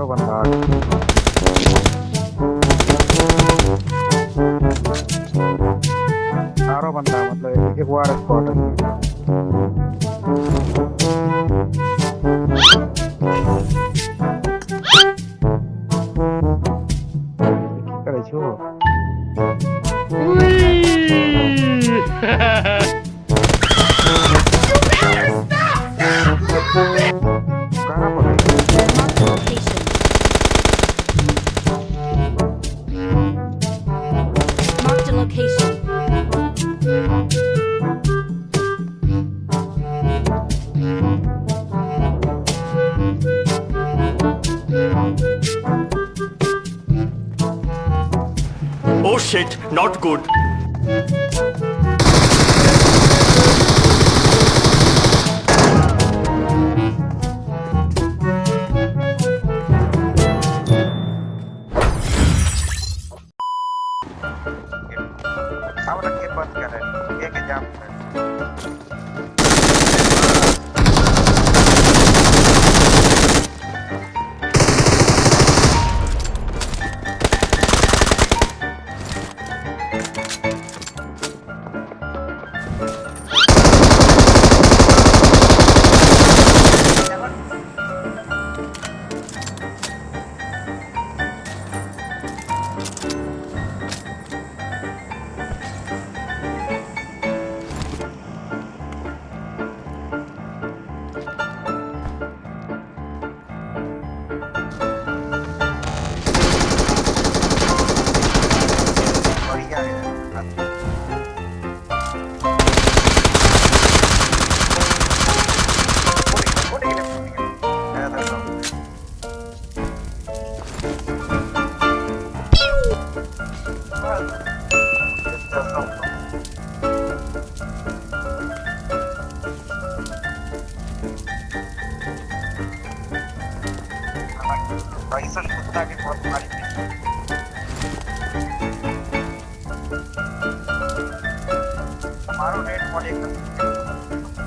có bình thường ആറോ പന്ത്രണ്ടാമത്തെ എനിക്ക് ഒരുപാട് സ്പോട്ട് കളിച്ചോ shit, not good. बंद कर रहे एक एग्ज़ाम है पैसा कुत्ता के बहुत मारी हमारो नेट मॉडल एकदम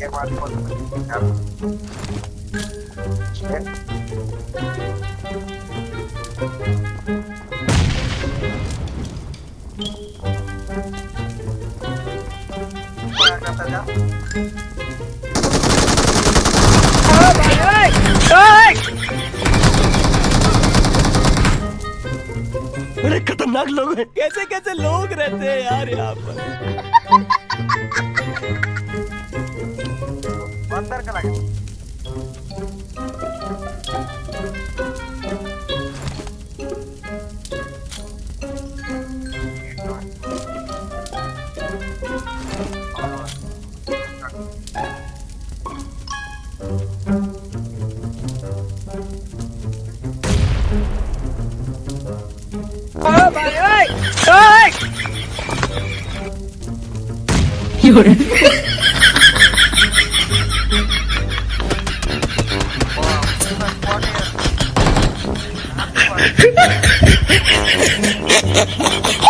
ये बात बड़े खतरनाक लोग हैं। कैसे कैसे लोग रहते हैं यार यहाँ पर? अंदर का लगे। 好了好了嗯嗯嗯嗯